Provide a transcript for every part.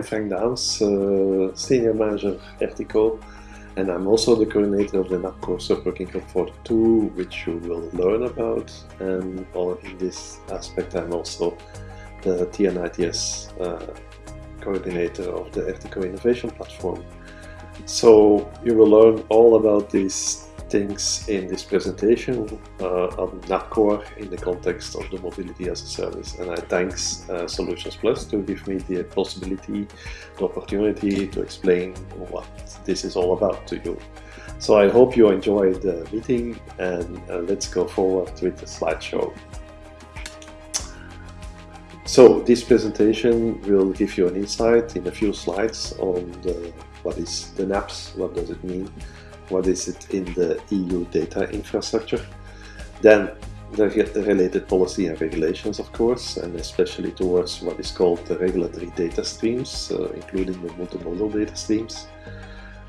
I'm Frank uh, Senior Manager Ertico, and I'm also the coordinator of the NAPCORE Subworking Group 42, which you will learn about. And in this aspect, I'm also the TN-ITS uh, coordinator of the Ertico Innovation Platform. So you will learn all about these things in this presentation uh, on in the context of the mobility as a service. And I thanks uh, Solutions Plus to give me the possibility, the opportunity to explain what this is all about to you. So I hope you enjoyed the meeting and uh, let's go forward with the slideshow. So this presentation will give you an insight in a few slides on the, what is the NAPS, what does it mean, what is it in the EU data infrastructure. Then the related policy and regulations, of course, and especially towards what is called the regulatory data streams, uh, including the multimodal data streams.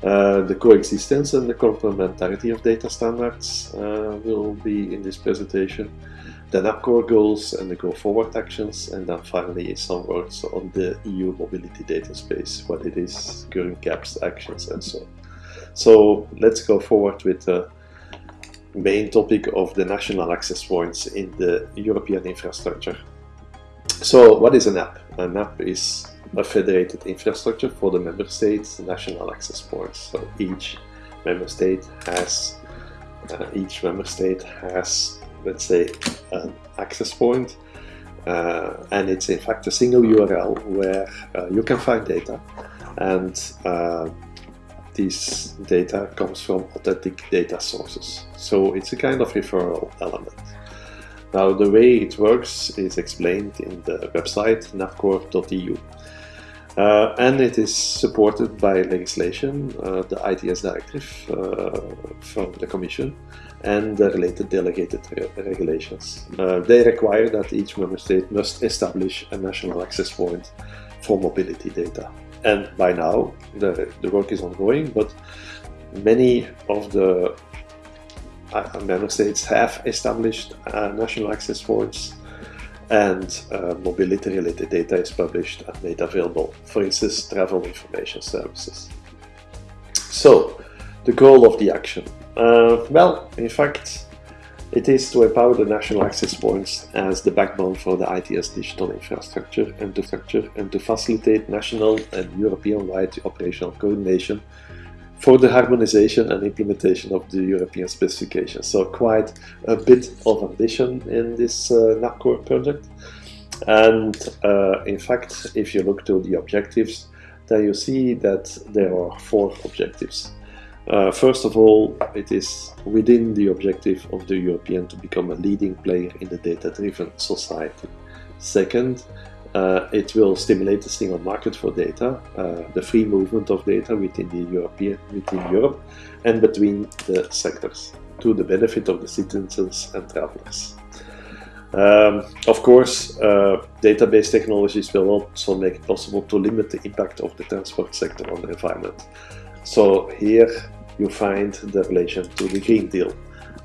Uh, the coexistence and the complementarity of data standards uh, will be in this presentation. The NAPCORE goals and the go forward actions, and then finally some words on the EU mobility data space, what it is, current gaps, actions, and so on. So let's go forward with the main topic of the national access points in the European infrastructure. So what is an app? An app is a federated infrastructure for the member states national access points. So each member state has uh, each member state has let's say an access point uh, and it's in fact a single URL where uh, you can find data and uh, this data comes from authentic data sources. So it's a kind of referral element. Now the way it works is explained in the website napcore.eu. Uh, and it is supported by legislation, uh, the ITS directive uh, from the Commission and the related delegated re regulations. Uh, they require that each member state must establish a national access point for mobility data and by now the, the work is ongoing, but many of the member states have established uh, national access points and uh, mobility related data is published and made available, for instance, travel information services. So, the goal of the action. Uh, well, in fact, it is to empower the national access points as the backbone for the ITS digital infrastructure and to structure and to facilitate national and European-wide operational coordination for the harmonization and implementation of the European specifications. So quite a bit of ambition in this uh, NAPCORE project. And uh, in fact, if you look to the objectives, then you see that there are four objectives. Uh, first of all, it is within the objective of the European to become a leading player in the data-driven society. Second, uh, it will stimulate the single market for data, uh, the free movement of data within the European, within Europe, and between the sectors, to the benefit of the citizens and travelers. Um, of course, uh, database technologies will also make it possible to limit the impact of the transport sector on the environment. So here you find the relation to the Green Deal.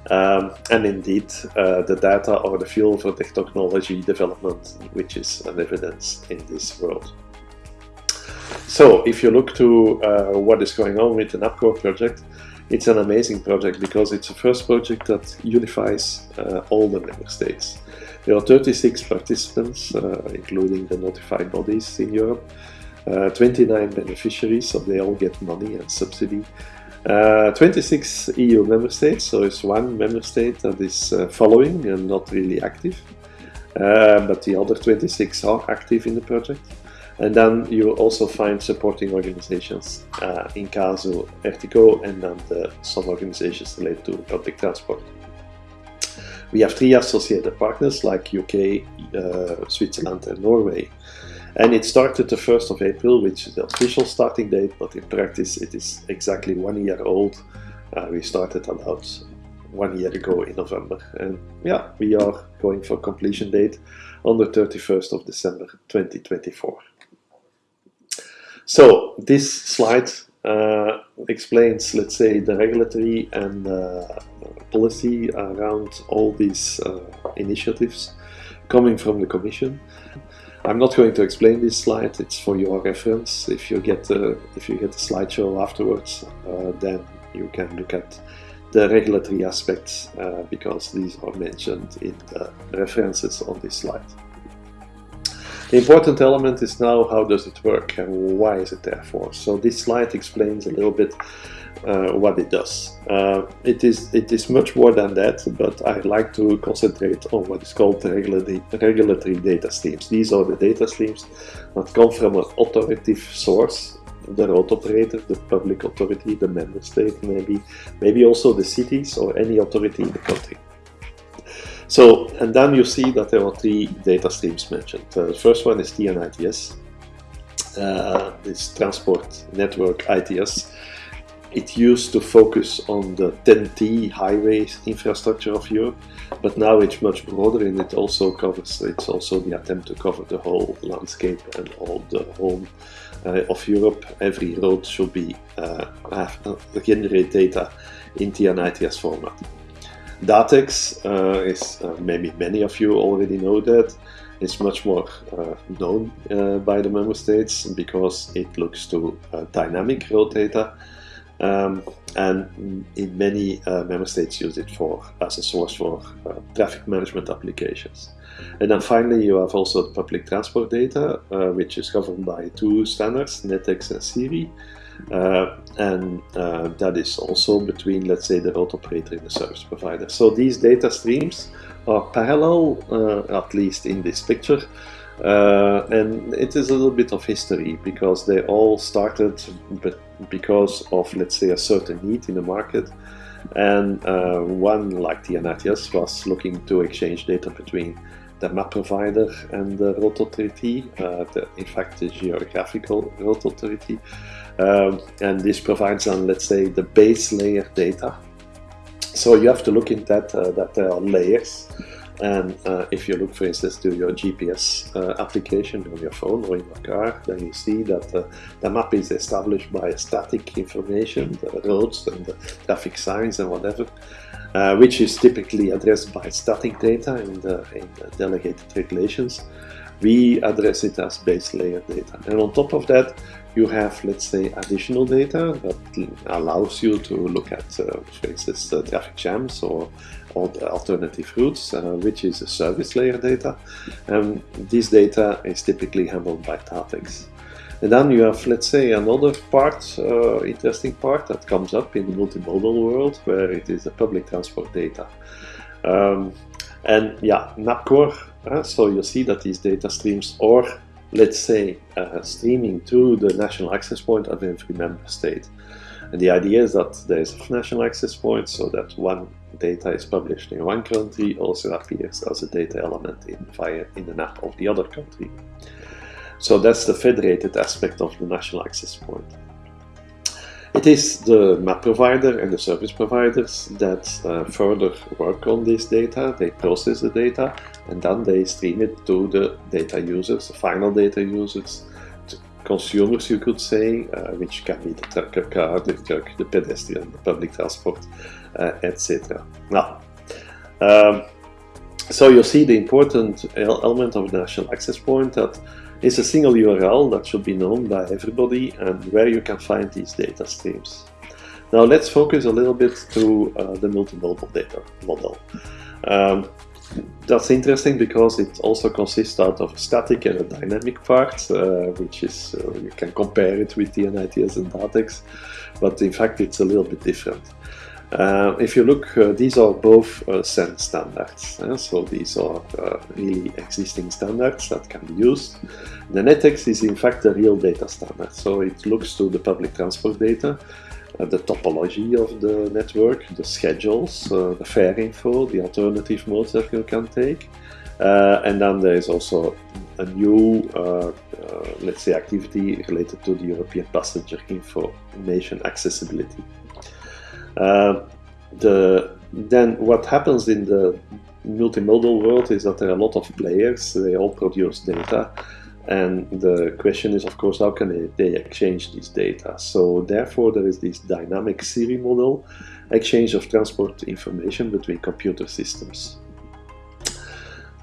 Um, and indeed, uh, the data are the fuel for the technology development, which is an evidence in this world. So if you look to uh, what is going on with the NAPCORE project, it's an amazing project because it's the first project that unifies uh, all the member states. There are 36 participants, uh, including the notified bodies in Europe, uh, 29 beneficiaries, so they all get money and subsidy. Uh, 26 EU member states, so it's one member state that is uh, following and not really active. Uh, but the other 26 are active in the project. And then you also find supporting organizations, uh, in caso Ertico, and then the, some organizations related to public transport. We have three associated partners like UK, uh, Switzerland and Norway. And it started the 1st of April, which is the official starting date, but in practice it is exactly one year old. Uh, we started about one year ago in November. And yeah, we are going for completion date on the 31st of December 2024. So this slide uh, explains, let's say, the regulatory and uh, policy around all these uh, initiatives coming from the Commission. I'm not going to explain this slide. It's for your reference. If you get the if you get the slideshow afterwards, uh, then you can look at the regulatory aspects uh, because these are mentioned in the references on this slide. The important element is now how does it work and why is it there for. So this slide explains a little bit uh, what it does. Uh, it is it is much more than that, but I like to concentrate on what is called the regulatory, regulatory data streams. These are the data streams that come from an authoritative source, the road operator, the public authority, the member state maybe, maybe also the cities or any authority in the country. So, and then you see that there are three data streams mentioned. Uh, the first one is TN-ITS, uh, this Transport Network ITS, it used to focus on the TEN-T highway infrastructure of Europe, but now it's much broader and it also covers, it's also the attempt to cover the whole landscape and all the whole uh, of Europe. Every road should be uh, uh, generate data in TN-ITS format. DATEX uh, is, uh, maybe many of you already know that, it's much more uh, known uh, by the member states because it looks to uh, dynamic road data um, and in many uh, member states use it for as a source for uh, traffic management applications. And then finally you have also public transport data, uh, which is governed by two standards, NetEx and SIRI. Uh, and uh, that is also between, let's say, the road operator and the service provider. So these data streams are parallel, uh, at least in this picture, uh, and it is a little bit of history because they all started because of let's say a certain need in the market. And uh, one like TN-ITS was looking to exchange data between the map provider and the road authority, uh, the, in fact the geographical road authority. Um, and this provides on let's say the base layer data. So you have to look in that uh, that there are layers and uh, if you look, for instance, to your GPS uh, application on your phone or in your car, then you see that uh, the map is established by static information, the roads and the traffic signs and whatever, uh, which is typically addressed by static data in the, in the delegated regulations. We address it as base layer data. And on top of that, you have, let's say, additional data that allows you to look at, uh, for instance, uh, traffic jams or alternative routes, uh, which is a service layer data. And this data is typically handled by DATEX. And then you have, let's say, another part, uh, interesting part that comes up in the multimodal world, where it is the public transport data. Um, and yeah, NAPCORE, uh, so you see that these data streams are, let's say, uh, streaming to the national access point of every member state. And the idea is that there is a national access point so that one data is published in one country also appears as a data element in, via, in the map of the other country. So that's the federated aspect of the national access point. It is the map provider and the service providers that uh, further work on this data, they process the data and then they stream it to the data users, the final data users, consumers you could say, uh, which can be the trucker car, the truck, the pedestrian, the public transport, uh, etc. Now, um, so you see the important element of the national access point that is a single URL that should be known by everybody and where you can find these data streams. Now let's focus a little bit to uh, the multimodal data model. Um, that's interesting because it also consists out of a static and a dynamic part, uh, which is, uh, you can compare it with TN-ITS and DATEX, but in fact it's a little bit different. Uh, if you look, uh, these are both uh, standards, uh, so these are uh, really existing standards that can be used. The NetEx is in fact a real data standard, so it looks to the public transport data, uh, the topology of the network, the schedules, the fare info, the alternative modes that you can take, and then there is also a new, let's say, activity related to the European passenger information accessibility. Uh, the then what happens in the multimodal world is that there are a lot of players, they all produce data, and the question is, of course, how can they, they exchange this data? So therefore, there is this dynamic SIRI model, exchange of transport information between computer systems.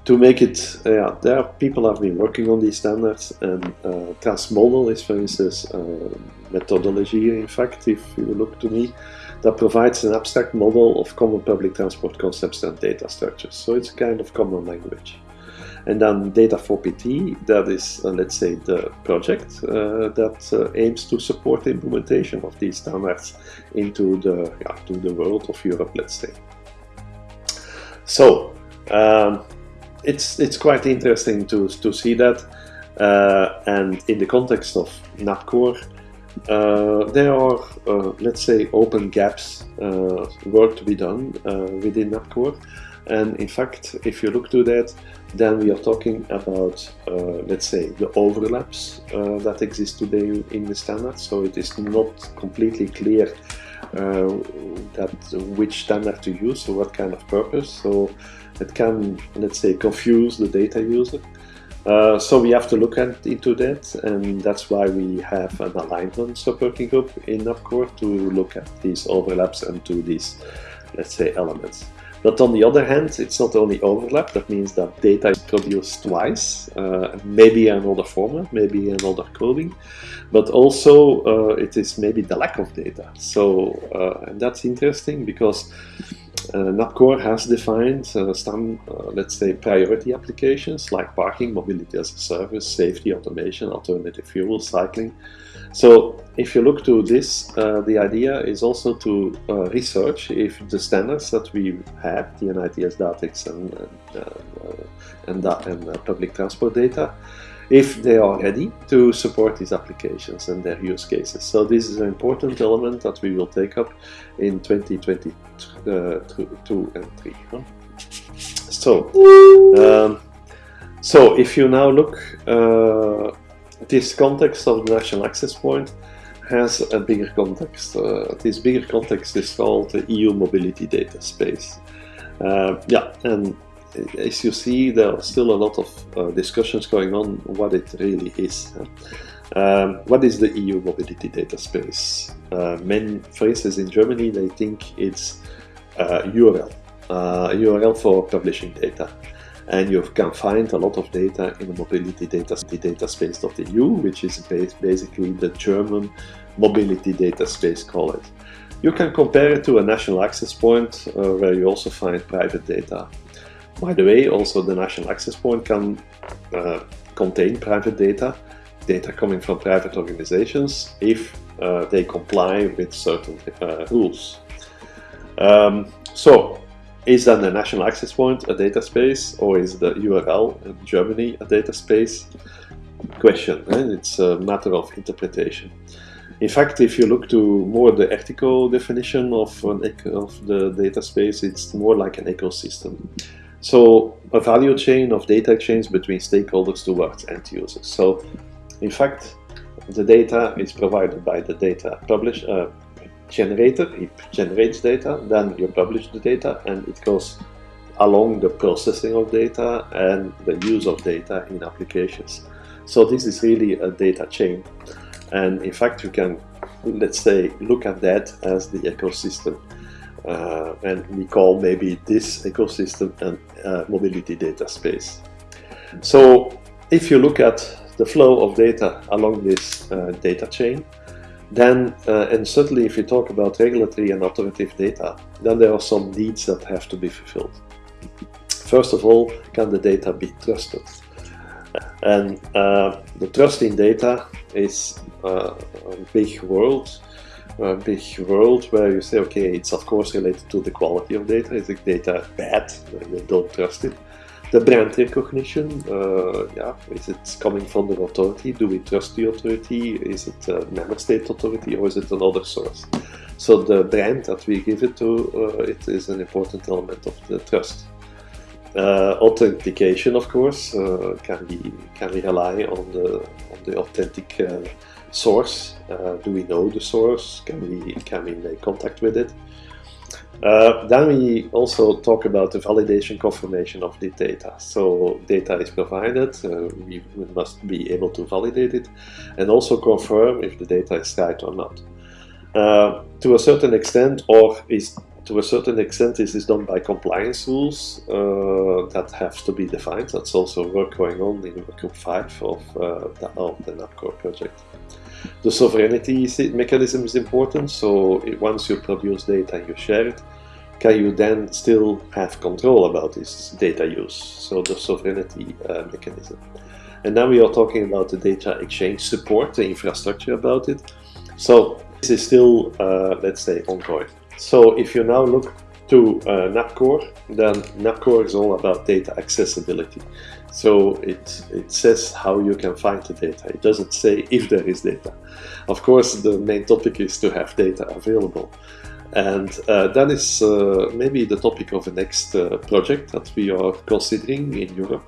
to make it, yeah, there are people have been working on these standards, and uh, Transmodel is, for instance, a methodology. In fact, if you look to me, that provides an abstract model of common public transport concepts and data structures. So it's a kind of common language. And then Data4PT, that is, uh, let's say, the project uh, that uh, aims to support the implementation of these standards into the, yeah, to the world of Europe, let's say. So, um, it's, it's quite interesting to, to see that. Uh, and in the context of NAPCORE, uh, there are, uh, let's say, open gaps, work to be done within NAPCORE. And in fact, if you look to that, then we are talking about, uh, let's say, the overlaps uh, that exist today in the standard. So it is not completely clear uh, that which standard to use or what kind of purpose. So it can, let's say, confuse the data user. Uh, so we have to look at, into that, and that's why we have an alignment sub-working group in NAPCORE to look at these overlaps and to these, let's say, elements. But on the other hand, it's not only overlap, that means that data is produced twice, uh, maybe another format, maybe in another coding, but also uh, it is maybe the lack of data. So, uh, and that's interesting because NAPCORE has defined uh, some, uh, let's say, priority applications like parking, mobility as a service, safety, automation, alternative fuel, cycling. So if you look to this, uh, the idea is also to uh, research if the standards that we have, the NITS DATEX and, uh, and, and public transport data, if they are ready to support these applications and their use cases. So this is an important element that we will take up in 2022 uh, and 3. Huh? So, um, so if you now look, uh, this context of the national access point has a bigger context. Uh, this bigger context is called the EU mobility data space. Uh, yeah, and as you see, there are still a lot of uh, discussions going on what it really is. Um, what is the EU mobility data space? Uh, many, instance, in Germany, they think it's uh, URL, uh, URL for publishing data. And you can find a lot of data in the mobility data, data space of the EU, which is basically the German mobility data space, call it. You can compare it to a national access point uh, where you also find private data. By the way, also the national access point can uh, contain private data, data coming from private organizations, if uh, they comply with certain uh, rules. Um, so, is then the national access point a data space, or is the URL in Germany a data space? Question, eh? it's a matter of interpretation. In fact, if you look to more the ethical definition of, of the data space, it's more like an ecosystem. So a value chain of data exchange between stakeholders towards end users. So in fact, the data is provided by the data publish, uh, generator, it generates data, then you publish the data and it goes along the processing of data and the use of data in applications. So this is really a data chain. And in fact, you can, let's say, look at that as the ecosystem uh, and we call maybe this ecosystem an uh, mobility data space. So if you look at the flow of data along this uh, data chain, then, uh, and certainly if you talk about regulatory and authoritative data, then there are some needs that have to be fulfilled. First of all, can the data be trusted? And uh, the trust in data is uh, a big world a big world where you say, okay, it's of course related to the quality of data. Is the data bad? You don't trust it. The brand recognition, uh, yeah, is it coming from the authority? Do we trust the authority? Is it a member state authority or is it another source? So the brand that we give it to, uh, it is an important element of the trust. Uh, authentication, of course, uh, can we can we rely on the on the authentic uh, source? Uh, do we know the source? Can we, can we make contact with it? Uh, then we also talk about the validation confirmation of the data. So data is provided, uh, we, we, must be able to validate it and also confirm if the data is right or not. Uh, to a certain extent, or is to a certain extent, this is done by compliance rules uh, that have to be defined. That's also work going on in Workgroup 5 of, uh, the, of the NAPCORE project. The sovereignty mechanism is important, so once you produce data and you share it, can you then still have control about this data use? So the sovereignty uh, mechanism. And now we are talking about the data exchange support, the infrastructure about it. So this is still, uh, let's say, ongoing. So if you now look to uh, NAPCORE, then NAPCORE is all about data accessibility. So it, it says how you can find the data. It doesn't say if there is data. Of course, the main topic is to have data available. And uh, that is uh, maybe the topic of the next uh, project that we are considering in Europe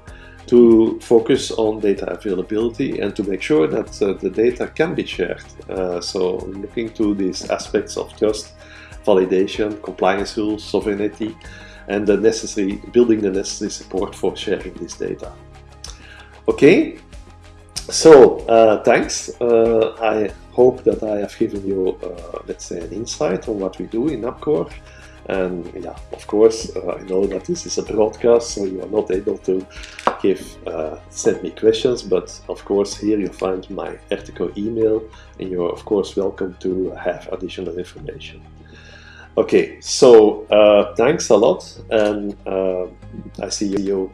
to focus on data availability and to make sure that uh, the data can be shared. Uh, so looking to these aspects of trust, validation, compliance rules, sovereignty, and the necessary building the necessary support for sharing this data. Okay, so uh, thanks. Uh, I hope that I have given you, uh, let's say, an insight on what we do in NAPCORE. And yeah, of course, uh, I know that this is a broadcast, so you are not able to give uh, send me questions. But of course, here you find my Ertico email, and you're of course welcome to have additional information. Okay, so uh, thanks a lot, and uh, I see you.